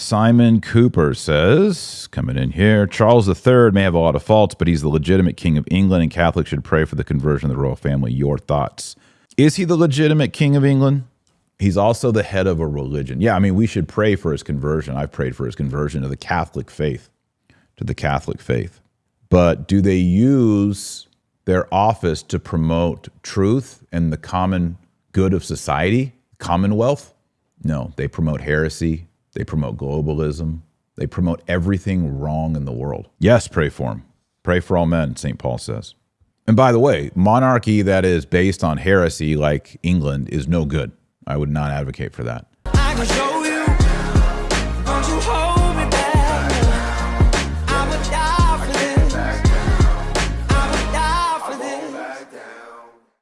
Simon Cooper says, coming in here, Charles III may have a lot of faults, but he's the legitimate king of England, and Catholics should pray for the conversion of the royal family. Your thoughts? Is he the legitimate king of England? He's also the head of a religion. Yeah, I mean, we should pray for his conversion. I've prayed for his conversion to the Catholic faith, to the Catholic faith. But do they use their office to promote truth and the common good of society, commonwealth? No, they promote heresy, they promote globalism. They promote everything wrong in the world. Yes, pray for them. Pray for all men, St. Paul says. And by the way, monarchy that is based on heresy like England is no good. I would not advocate for that.